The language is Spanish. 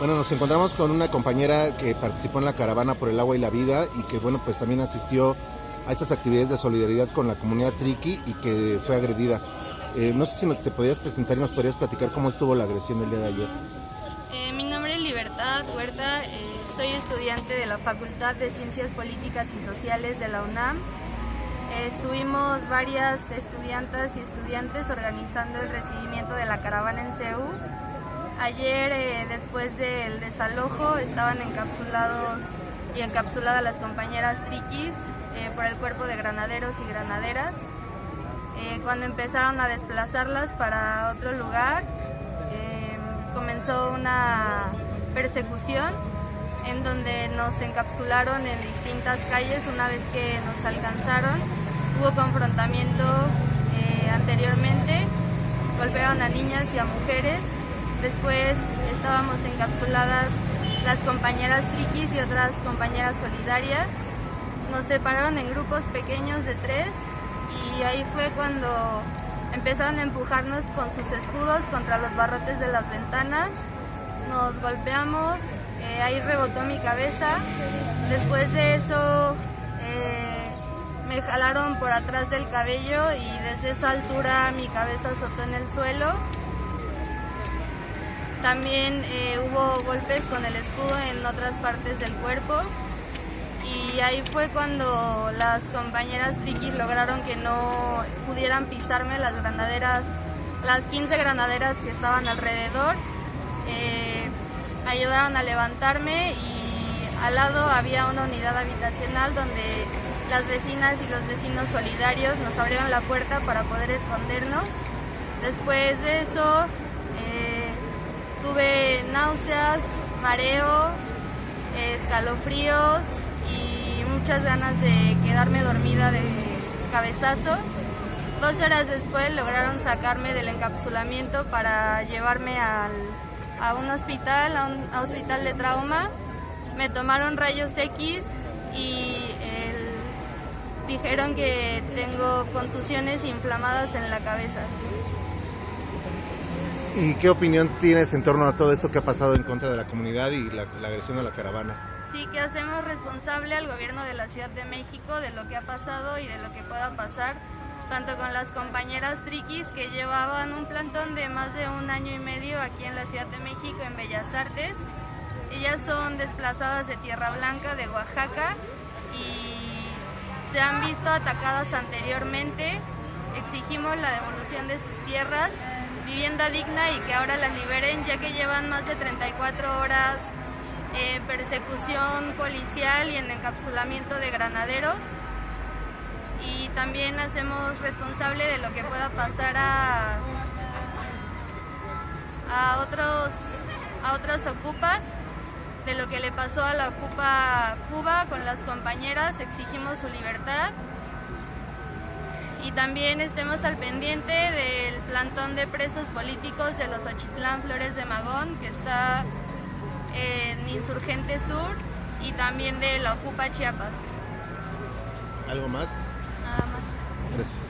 Bueno, nos encontramos con una compañera que participó en la caravana por el agua y la vida y que, bueno, pues también asistió a estas actividades de solidaridad con la comunidad Triqui y que fue agredida. Eh, no sé si te podrías presentar y nos podrías platicar cómo estuvo la agresión del día de ayer. Eh, mi nombre es Libertad Huerta, eh, soy estudiante de la Facultad de Ciencias Políticas y Sociales de la UNAM. estuvimos varias estudiantas y estudiantes organizando el recibimiento de la caravana en CEU Ayer, eh, después del desalojo, estaban encapsulados y encapsuladas las compañeras triquis eh, por el cuerpo de granaderos y granaderas. Eh, cuando empezaron a desplazarlas para otro lugar, comenzó una persecución en donde nos encapsularon en distintas calles una vez que nos alcanzaron. Hubo confrontamiento anteriormente, golpearon a niñas y a mujeres Después estábamos encapsuladas las compañeras triquis y otras compañeras solidarias. Nos separaron en grupos pequeños de tres y ahí fue cuando empezaron a empujarnos con sus escudos contra los barrotes de las ventanas. Nos golpeamos, eh, ahí rebotó mi cabeza. Después de eso eh, me jalaron por atrás del cabello y desde esa altura mi cabeza azotó en el suelo. También eh, hubo golpes con el escudo en otras partes del cuerpo y ahí fue cuando las compañeras triquis lograron que no pudieran pisarme las granaderas, las 15 granaderas que estaban alrededor. Eh, ayudaron a levantarme y al lado había una unidad habitacional donde las vecinas y los vecinos solidarios nos abrieron la puerta para poder escondernos. Después de eso Tuve náuseas, mareo, escalofríos y muchas ganas de quedarme dormida de cabezazo. Dos horas después lograron sacarme del encapsulamiento para llevarme a un hospital, a un hospital de trauma. Me tomaron rayos X y dijeron que tengo contusiones inflamadas en la cabeza. ¿Y qué opinión tienes en torno a todo esto que ha pasado en contra de la comunidad y la, agresión a la caravana? Sí, que hacemos responsable al gobierno de la Ciudad de México de lo que ha pasado y de lo que pueda pasar, tanto con las compañeras triquis que llevaban un plantón de más de un año y medio aquí en la Ciudad de México en Bellas Artes. Ellas son desplazadas de Tierra Blanca, de Oaxaca, y se han visto atacadas anteriormente. Exigimos la devolución de sus tierras vivienda digna y que ahora las liberen ya que llevan más de 34 horas en persecución policial y en encapsulamiento de granaderos. Y también hacemos responsable de lo que pueda pasar a, a otros a otras ocupas. De lo que le pasó a la ocupa Cuba con las compañeras exigimos su libertad. Y también estemos al pendiente del plantón de presos políticos de los Ochitlán Flores de Magón, que está en Insurgente Sur y también de la Ocupa Chiapas. ¿Algo más? Nada más. Gracias.